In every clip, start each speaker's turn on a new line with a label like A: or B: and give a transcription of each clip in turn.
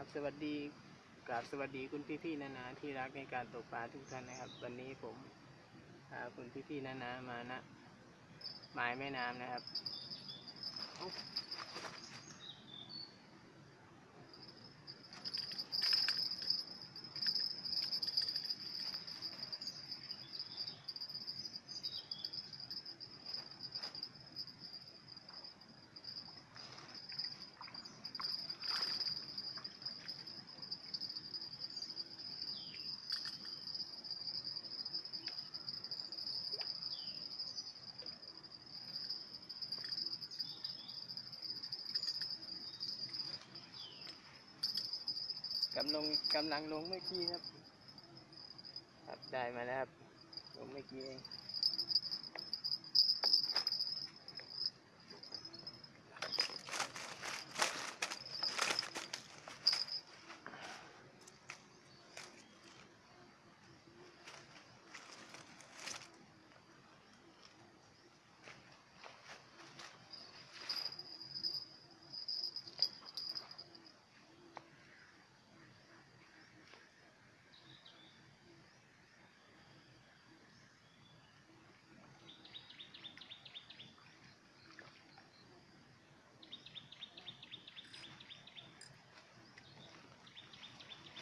A: ครับสวัสดีกราบสวัสดีคุณพี่ๆนานาที่รักในการตกปลาทุกท่านนะครับ วันนี้ผมพาคุณพี่ๆนานามานะหมายแม่น้ำนะครับ กำลังกำลังลงเมื่อกี้ครับ ครับได้มาแล้วครับ ลงเมื่อกี้เอง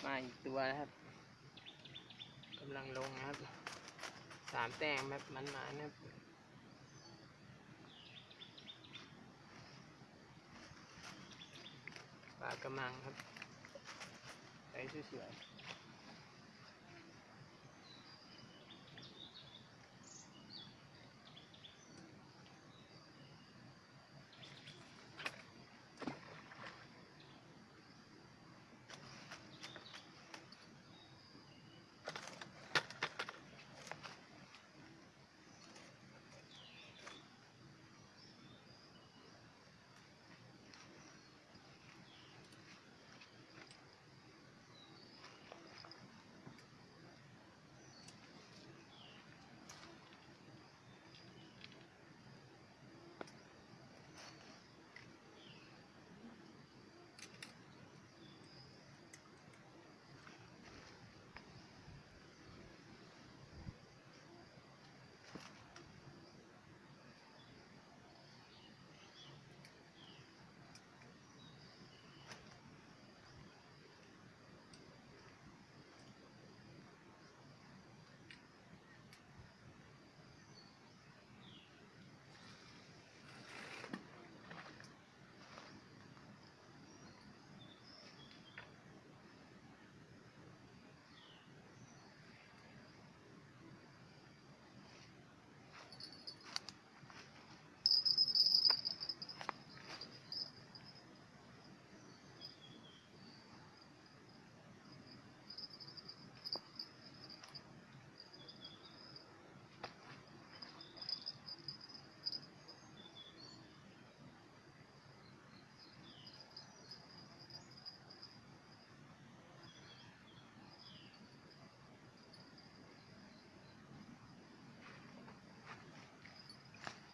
A: มาอีกตัวนะครับกำลังลงนะครับสามแต้มแบบมันมานะครับปลากระมังครับใส่สวยๆ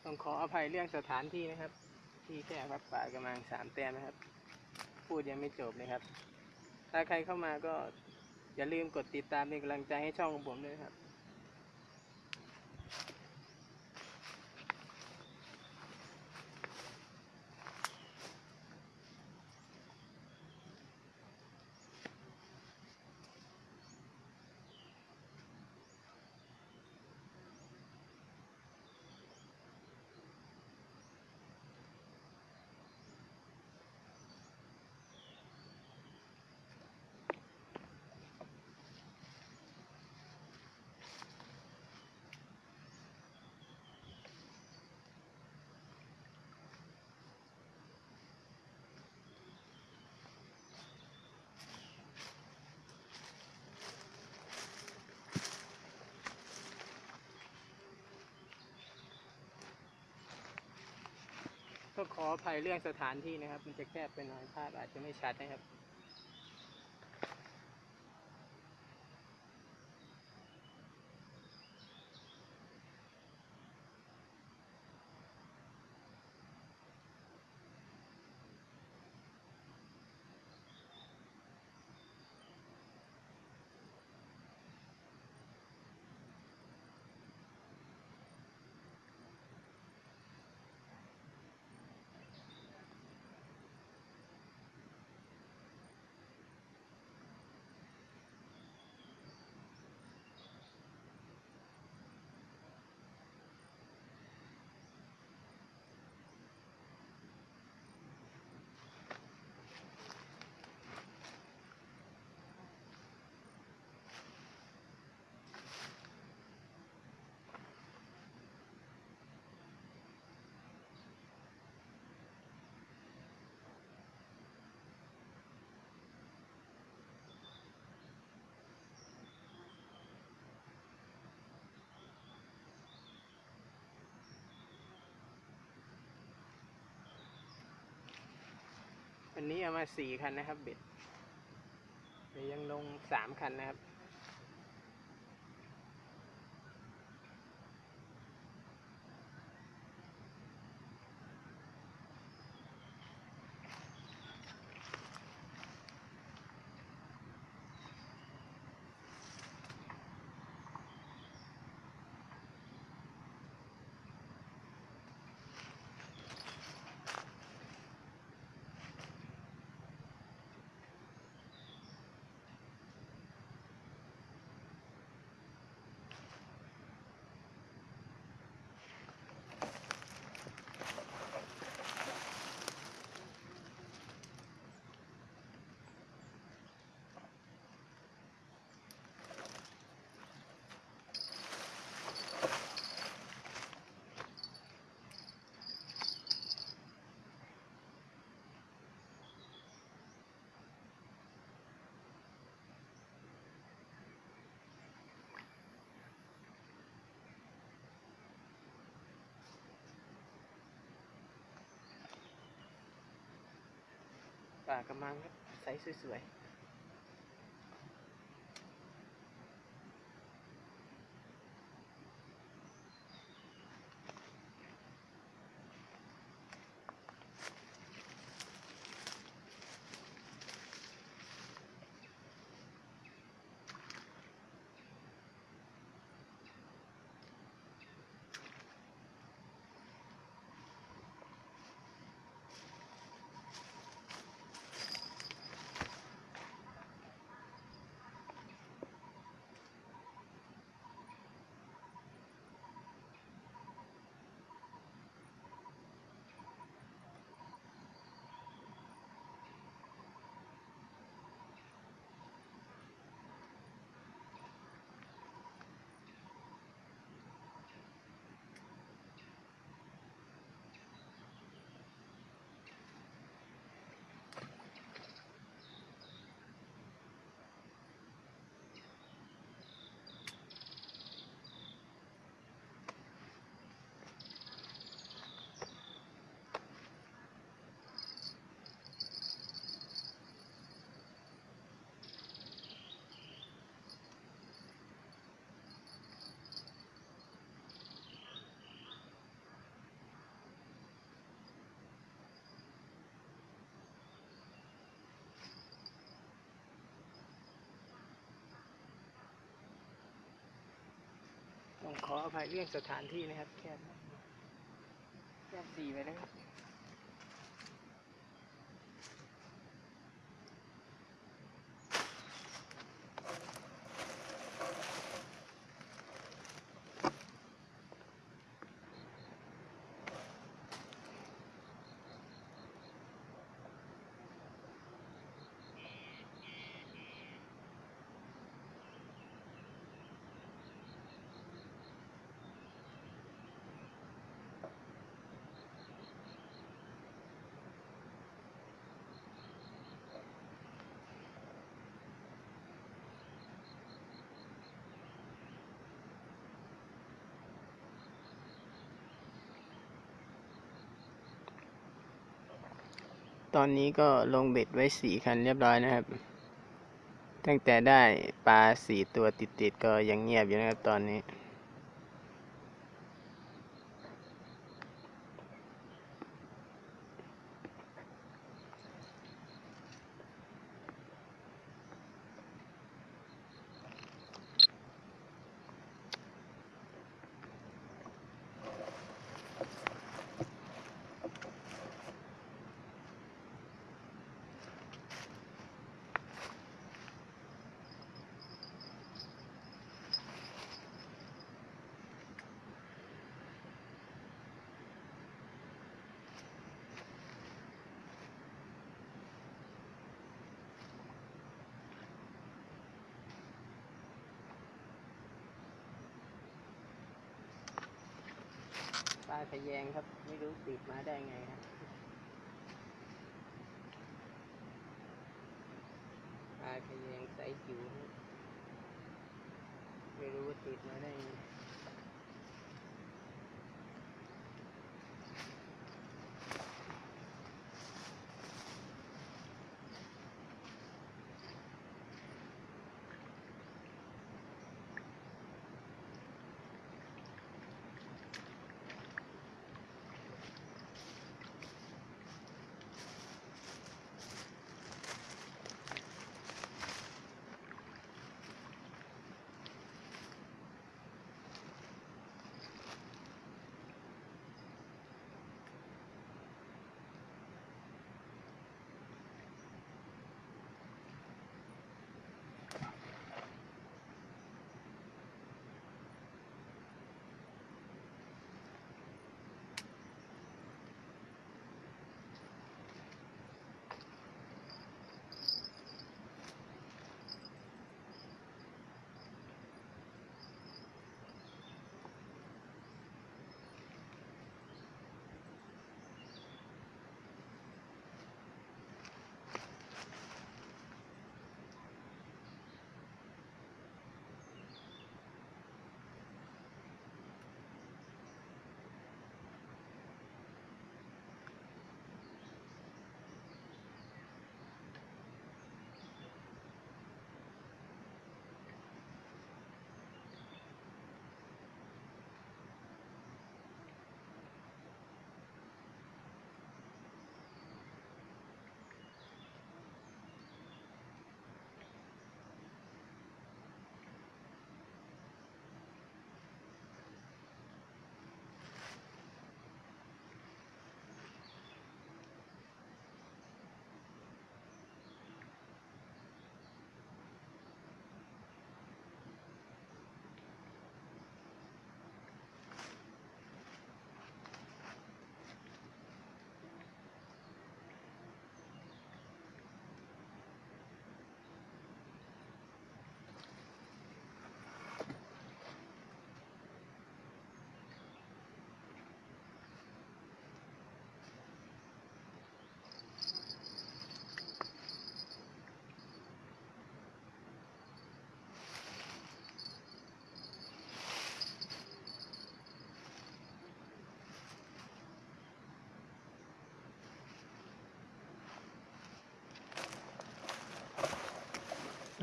A: ต้องขออภัยเรื่องสถานที่นะครับ ที่แค่วัดป่ากำลังสามแต้มนะครับ พูดยังไม่จบเลยครับ ถ้าใครเข้ามาก็อย่าลืมกดติดตามเป็นกำลังใจให้ช่องของผมด้วยครับ ขออภัยเรื่องสถานที่นะครับ มันจะแคบไปหน่อยภาพอาจจะไม่ชัดนะครับ อันนี้เอามาสี่คันนะครับเบ็ดยังลงสามคันนะครับ ปลากระมังครับใสสวยๆ ต้องขออภัยเรื่องสถานที่นะครับแคบแคบสี่ไปนะครับ ตอนนี้ก็ลงเบ็ดไว้สี่คันเรียบร้อยนะครับ ตั้งแต่ได้ปลาสี่ตัวติดๆก็ยังเงียบอยู่นะครับตอนนี้าทะแยงครับ ไม่รู้ติดมาได้ไงครับปลาทะแยงใสจิ๋วไม่รู้ว่าติดมาได้ไง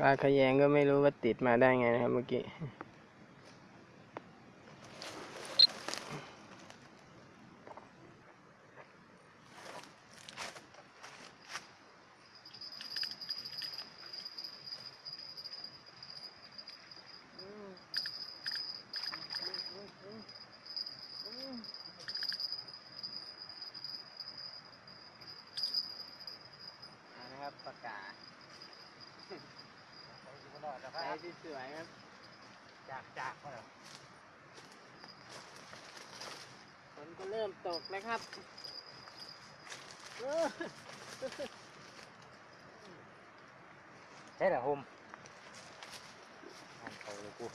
A: ปลาขยงก็ไม่รู้ว่าติดมาได้ไงนะครับเมื่อกี้ นะครับปากกาใส่ที่ สวยครับ
B: จากจากมาแล้ว
A: ฝนก็เริ่มตกแล้วครับเออ
B: ใช่เหรอโฮมอ่านเขาเลยกู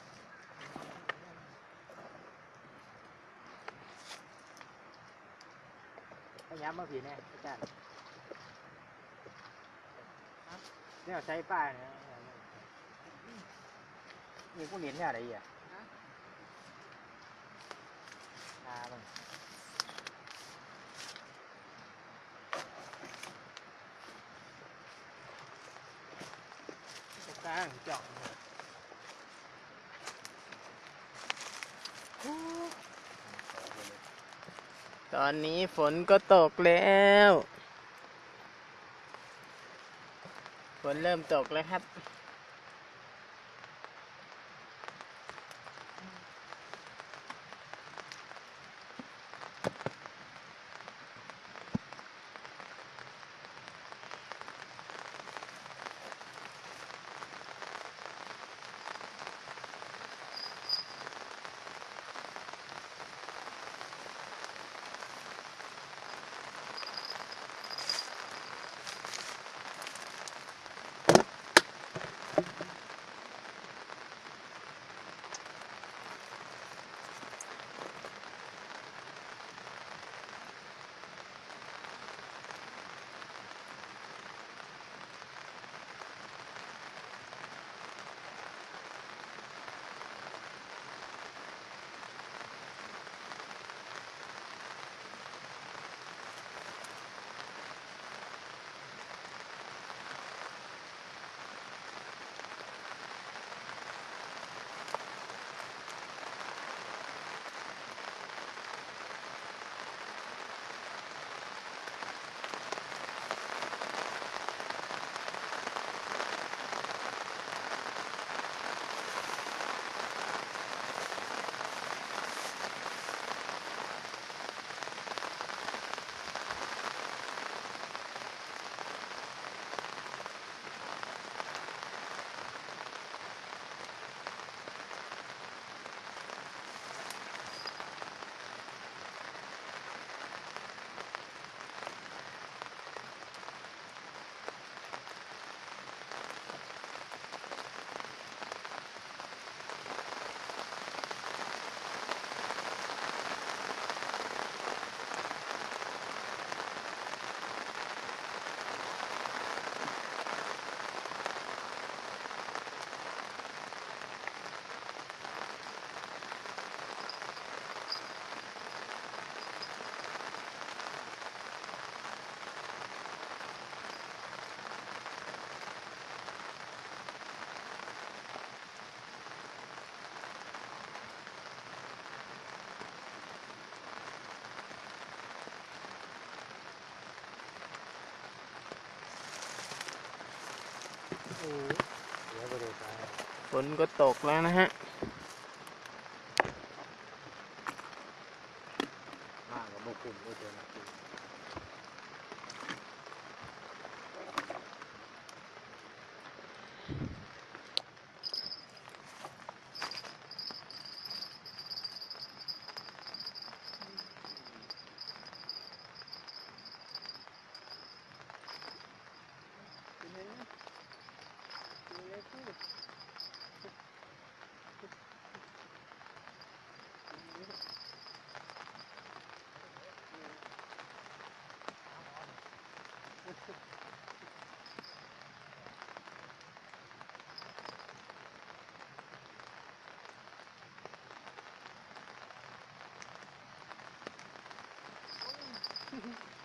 B: พยายามมาผีแน่อาจารย์เนี่ยใช้ป้ายเนี่ย นี่กูเห็นเนี่ยอะไรอะตามัน
A: ตกกลางจาะตอนนี้ฝนก็ตกแล้ว ฝนเริ่มตกแล้วครับ ฝนก็ตกแล้วนะฮะ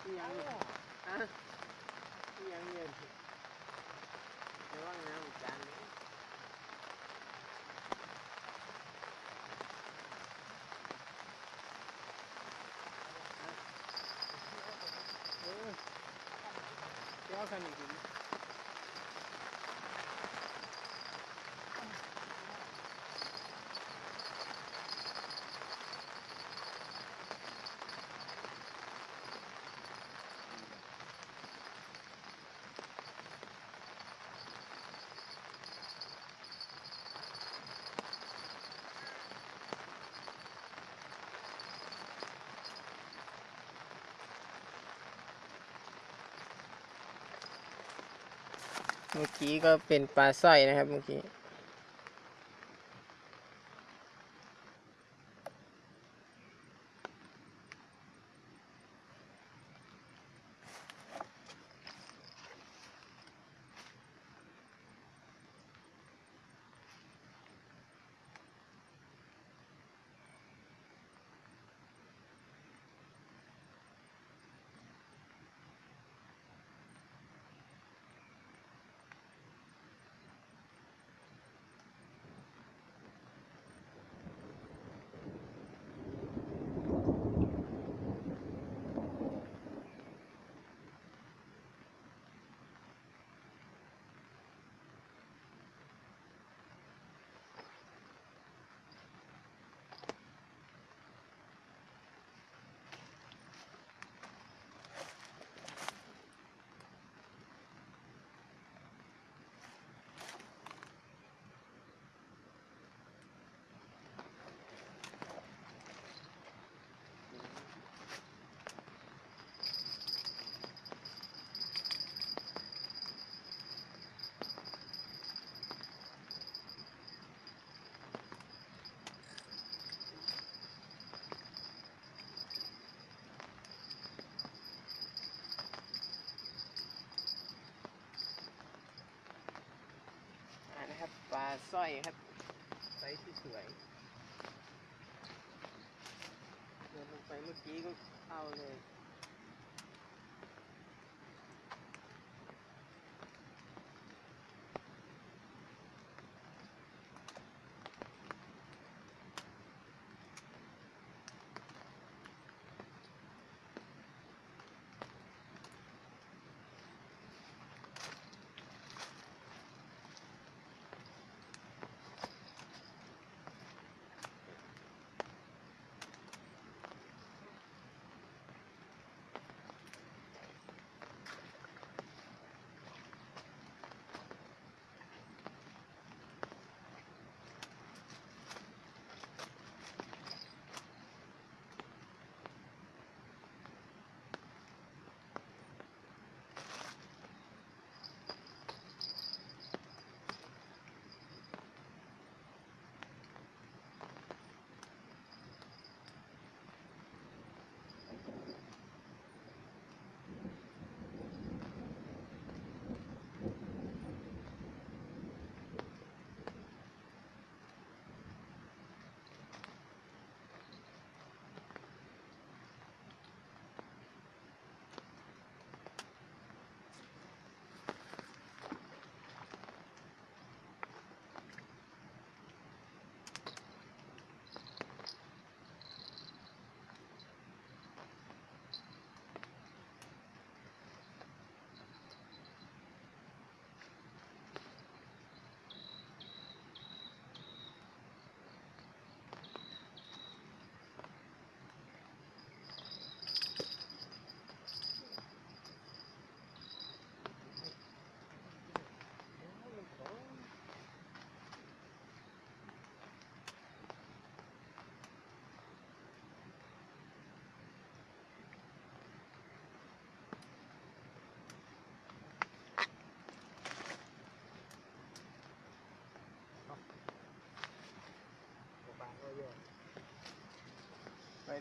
B: Yeah, I'm going to go. Yeah, I'm เมื่
A: อกี้ก็เป็นปลาสร้อยนะครับเมื่อกี้ สร้อยครับไซส์ที่สวยเดินลงไปเมื่อกี้ก็เข้าเลย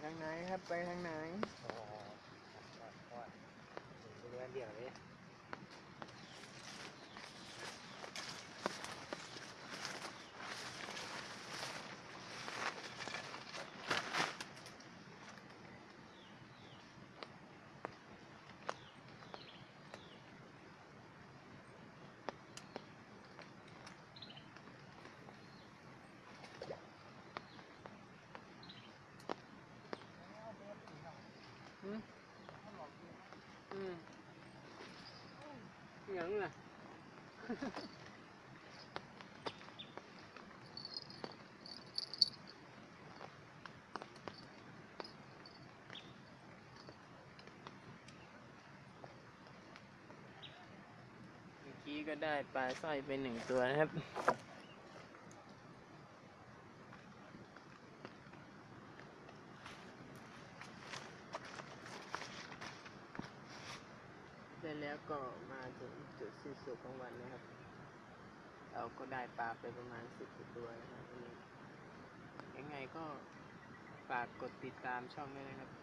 A: ทางไหนครับ ไปทางไหน
B: อ๋อว่าว่าเรือเดียวเลย
A: ยังล่ะเมื่อกี้ก็ได้ปลาสร้อยไปหนึ่งตัวนะครับ ได้ และแล้วก็มาถึงจุด สิ้นสุดของวันนะครับ เราก็ได้ปลาไปประมาณสิบตัวนะครับยังไงก็ฝากกดติดตามช่องด้วยนะครับ